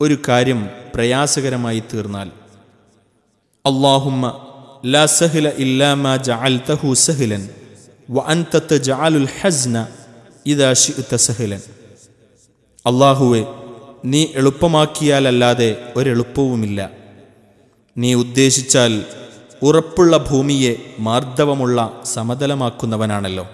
ഒരു കാര്യം പ്രയാസകരമായി തീർന്നാൽ. അള്ളാഹുമ്മ ലാ സഹ്ല ഇല്ലാ മാ ജഅൽതഹു സഹ്ലൻ വ അൻത തജഅലുൽ ഹസ്ന ഇദാ ശിഅത സഹ്ലൻ. അള്ളാഹുവെ നീ എളുപ്പമാക്കിയാലല്ലാതെ ഒരെളുപ്പവുമില്ല. നീ ഉദ്ദേശിച്ചാൽ ഉറപ്പുള്ള ഭൂമിയെ മാർദ്ദവമുള്ള സമതലമാക്കുന്നവനാണല്ലോ.